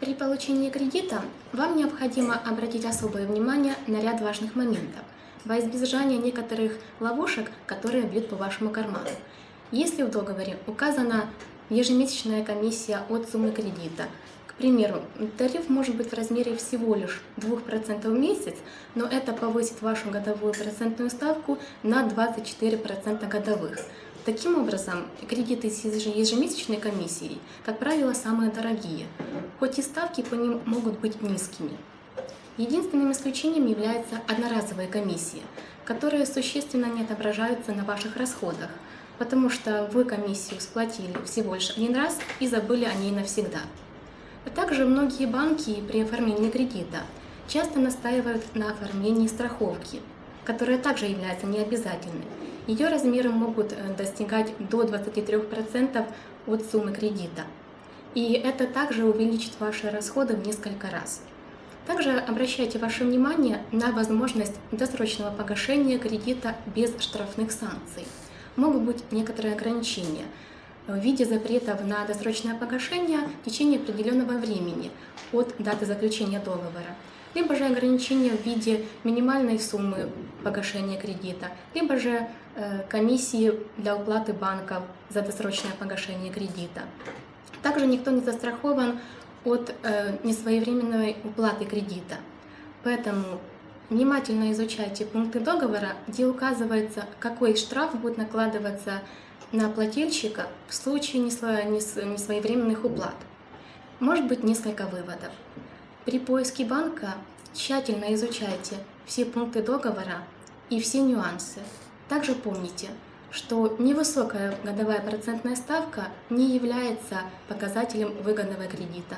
При получении кредита вам необходимо обратить особое внимание на ряд важных моментов во избежание некоторых ловушек, которые бьют по вашему карману. Если в договоре указана ежемесячная комиссия от суммы кредита, к примеру, тариф может быть в размере всего лишь 2% в месяц, но это повысит вашу годовую процентную ставку на 24% годовых. Таким образом, кредиты с ежемесячной комиссией, как правило, самые дорогие, хоть и ставки по ним могут быть низкими. Единственным исключением является одноразовая комиссия, которые существенно не отображаются на ваших расходах, потому что вы комиссию сплатили всего лишь один раз и забыли о ней навсегда. А также многие банки при оформлении кредита часто настаивают на оформлении страховки, которая также является необязательной ее размеры могут э, достигать до 23% от суммы кредита. И это также увеличит ваши расходы в несколько раз. Также обращайте ваше внимание на возможность досрочного погашения кредита без штрафных санкций. Могут быть некоторые ограничения в виде запретов на досрочное погашение в течение определенного времени от даты заключения договора либо же ограничения в виде минимальной суммы погашения кредита, либо же э, комиссии для уплаты банков за досрочное погашение кредита. Также никто не застрахован от э, несвоевременной уплаты кредита. Поэтому внимательно изучайте пункты договора, где указывается, какой штраф будет накладываться на плательщика в случае несвоевременных уплат. Может быть несколько выводов. При поиске банка тщательно изучайте все пункты договора и все нюансы. Также помните, что невысокая годовая процентная ставка не является показателем выгодного кредита.